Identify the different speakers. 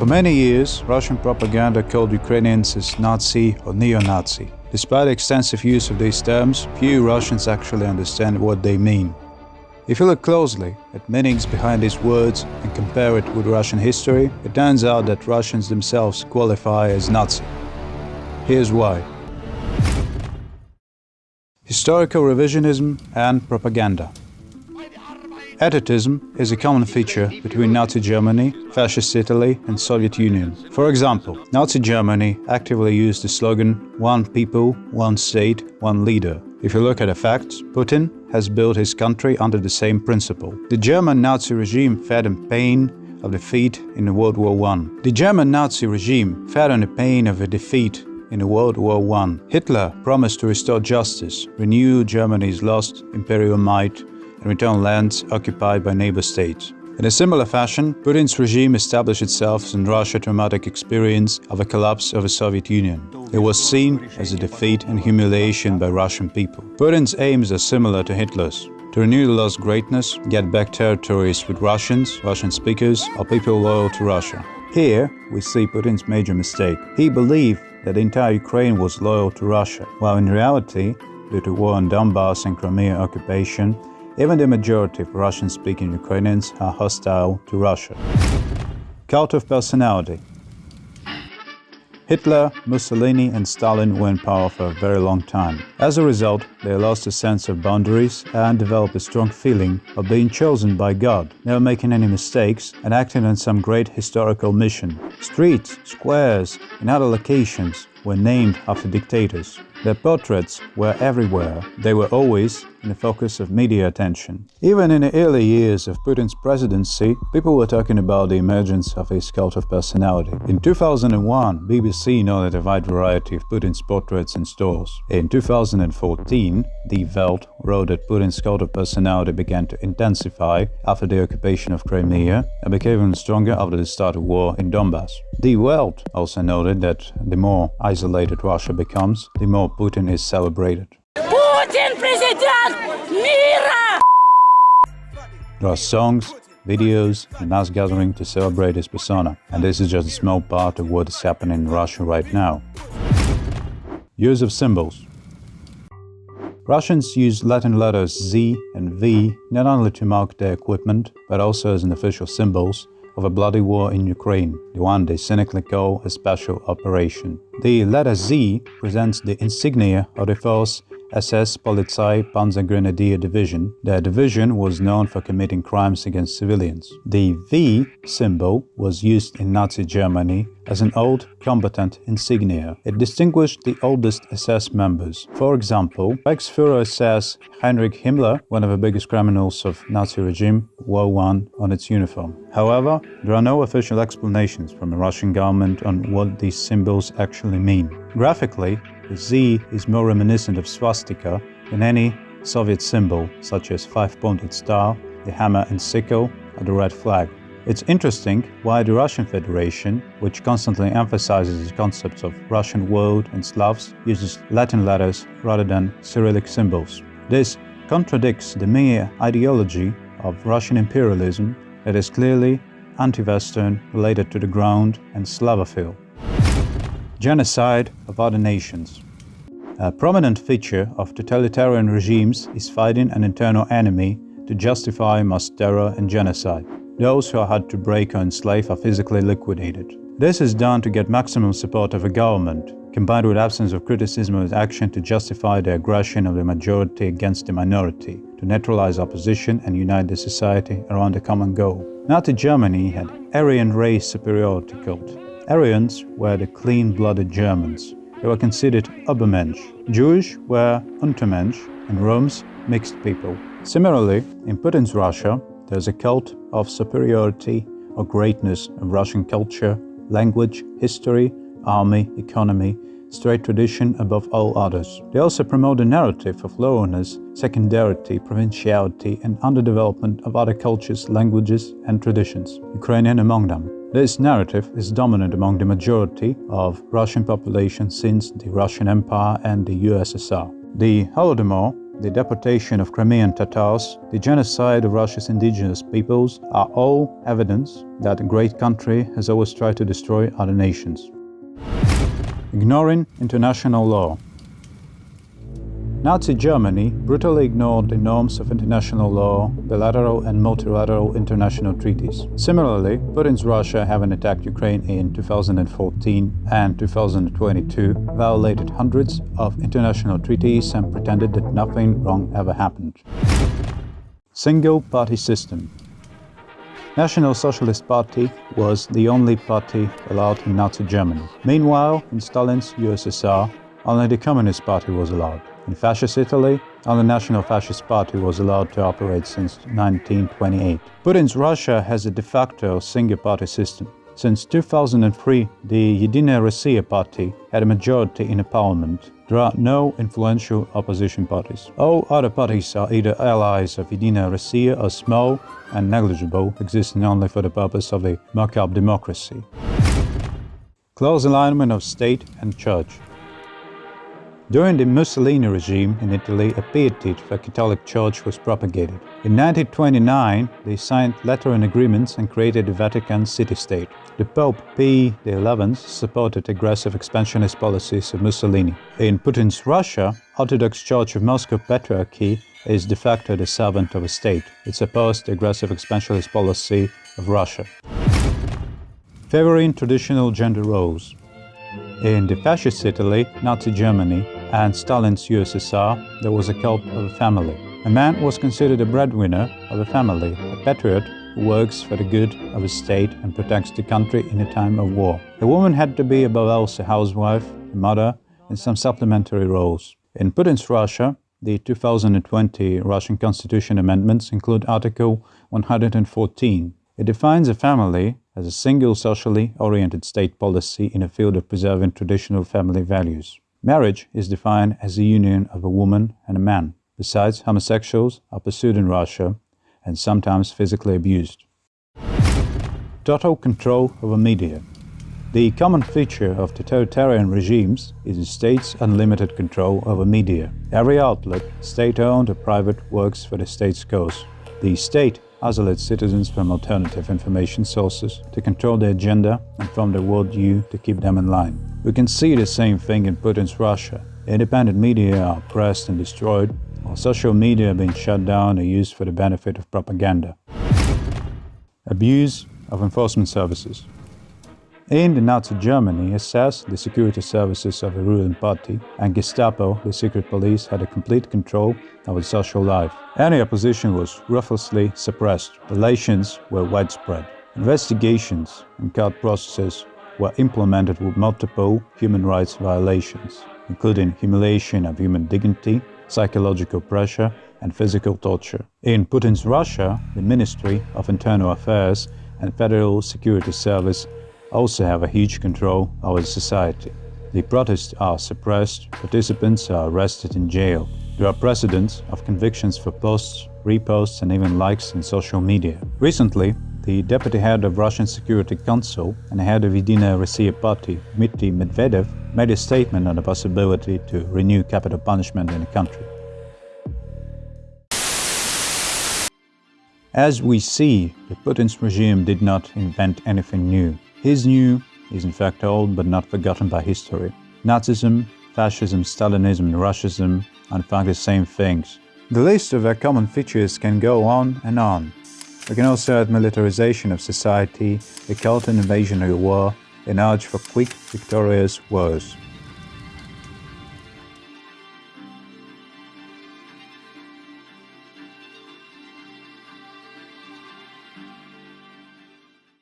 Speaker 1: For many years, Russian propaganda called Ukrainians as Nazi or neo-Nazi. Despite extensive use of these terms, few Russians actually understand what they mean. If you look closely at meanings behind these words and compare it with Russian history, it turns out that Russians themselves qualify as Nazi. Here's why. Historical revisionism and propaganda. Etatism is a common feature between Nazi Germany, Fascist Italy and Soviet Union. For example, Nazi Germany actively used the slogan one people, one state, one leader. If you look at the facts, Putin has built his country under the same principle. The German Nazi regime fed on pain of defeat in World War I. The German Nazi regime fed on the pain of a defeat in World War I. Hitler promised to restore justice, renew Germany's lost imperial might and return lands occupied by neighbor states. In a similar fashion, Putin's regime established itself in Russia's traumatic experience of a collapse of the Soviet Union. It was seen as a defeat and humiliation by Russian people. Putin's aims are similar to Hitler's. To renew the lost greatness, get back territories with Russians, Russian speakers, or people loyal to Russia. Here, we see Putin's major mistake. He believed that the entire Ukraine was loyal to Russia, while in reality, due to war in Donbass and Crimea occupation, even the majority of Russian-speaking Ukrainians are hostile to Russia. Cult of personality Hitler, Mussolini and Stalin were in power for a very long time. As a result, they lost a sense of boundaries and developed a strong feeling of being chosen by God, never making any mistakes and acting on some great historical mission. Streets, squares and other locations were named after dictators. Their portraits were everywhere. They were always in the focus of media attention. Even in the early years of Putin's presidency, people were talking about the emergence of his cult of personality. In 2001, BBC noted a wide variety of Putin's portraits in stores. In 2014, Die Welt wrote that Putin's cult of personality began to intensify after the occupation of Crimea and became even stronger after the start of war in Donbass. Die Welt also noted that the more isolated Russia becomes, the more Putin is celebrated.
Speaker 2: Путин президент мира!
Speaker 1: There are songs, videos, and mass gathering to celebrate his persona, and this is just a small part of what is happening in Russia right now. Use of symbols Russians use Latin letters Z and V not only to mark their equipment, but also as an official symbols of a bloody war in Ukraine, the one they cynically call a special operation. The letter Z presents the insignia of the force SS Polizei Panzergrenadier Division. Their division was known for committing crimes against civilians. The V symbol was used in Nazi Germany as an old combatant insignia. It distinguished the oldest SS members. For example, Reichsfuhrer SS Heinrich Himmler, one of the biggest criminals of Nazi regime, wore one on its uniform. However, there are no official explanations from the Russian government on what these symbols actually mean. Graphically, the Z is more reminiscent of swastika than any Soviet symbol, such as five-pointed star, the hammer and sickle, or the red flag. It's interesting why the Russian Federation, which constantly emphasizes the concepts of Russian world and Slavs, uses Latin letters rather than Cyrillic symbols. This contradicts the mere ideology of Russian imperialism that is clearly anti-Western, related to the ground and Slavophile genocide of other nations. A prominent feature of totalitarian regimes is fighting an internal enemy to justify mass terror and genocide. Those who are hard to break or enslave are physically liquidated. This is done to get maximum support of a government, combined with absence of criticism of action to justify the aggression of the majority against the minority, to neutralize opposition and unite the society around a common goal. Nazi Germany had Aryan race superiority cult. Aryans were the clean-blooded Germans. They were considered Übermensch. Jewish were Untermensch and Roms mixed people. Similarly, in Putin's Russia, there's a cult of superiority or greatness of Russian culture, language, history, army, economy, straight tradition above all others. They also promote a narrative of lowness, secondarity, provinciality and underdevelopment of other cultures, languages and traditions, Ukrainian among them. This narrative is dominant among the majority of Russian population since the Russian Empire and the USSR. The Holodomor the deportation of Crimean Tatars, the genocide of Russia's indigenous peoples are all evidence that a great country has always tried to destroy other nations. Ignoring international law Nazi Germany brutally ignored the norms of international law, bilateral and multilateral international treaties. Similarly, Putin's Russia, having attacked Ukraine in 2014 and 2022, violated hundreds of international treaties and pretended that nothing wrong ever happened. Single party system National Socialist Party was the only party allowed in Nazi Germany. Meanwhile, in Stalin's USSR, only the Communist Party was allowed. In Fascist Italy, only National Fascist Party was allowed to operate since 1928. Putin's Russia has a de facto single-party system. Since 2003, the Yedinaya Russia party had a majority in the parliament. There are no influential opposition parties. All other parties are either allies of Yedinaya Russia or small and negligible, existing only for the purpose of a mock-up democracy. Close alignment of state and church. During the Mussolini regime in Italy, a piety to the Catholic Church was propagated. In 1929, they signed Lateran agreements and created the Vatican city-state. The Pope Pii XI supported aggressive expansionist policies of Mussolini. In Putin's Russia, Orthodox Church of Moscow Patriarchy is de facto the servant of a state. It opposed the aggressive expansionist policy of Russia. Favoring traditional gender roles. In the fascist Italy, Nazi Germany, and Stalin's USSR, there was a cult of a family. A man was considered a breadwinner of a family, a patriot who works for the good of his state and protects the country in a time of war. A woman had to be above all a housewife, a mother, and some supplementary roles. In Putin's Russia, the 2020 Russian Constitution amendments include Article 114. It defines a family as a single socially oriented state policy in a field of preserving traditional family values. Marriage is defined as the union of a woman and a man. Besides, homosexuals are pursued in Russia and sometimes physically abused. Total control over media. The common feature of totalitarian regimes is the state's unlimited control over media. Every outlet, state-owned or private, works for the state's cause. The state isolates citizens from alternative information sources to control their agenda and from their worldview to keep them in line. We can see the same thing in Putin's Russia. Independent media are oppressed and destroyed, while social media are being shut down or used for the benefit of propaganda. Abuse of enforcement services. In Nazi Germany, SS, the security services of the ruling party, and Gestapo, the secret police, had a complete control over social life. Any opposition was ruthlessly suppressed. Relations were widespread. Investigations and court processes were implemented with multiple human rights violations, including humiliation of human dignity, psychological pressure, and physical torture. In Putin's Russia, the Ministry of Internal Affairs and Federal Security Service also have a huge control over society. The protests are suppressed, participants are arrested in jail. There are precedents of convictions for posts, reposts and even likes in social media. Recently, the deputy head of Russian Security Council and head of Yedinaya Rossiya Party, Dmitry Medvedev, made a statement on the possibility to renew capital punishment in the country. As we see, the Putin's regime did not invent anything new. His new is in fact old but not forgotten by history. Nazism, fascism, Stalinism and Russism are in fact the same things. The list of their common features can go on and on. We can also add militarization of society, a cult and invasionary war, an urge for quick, victorious wars.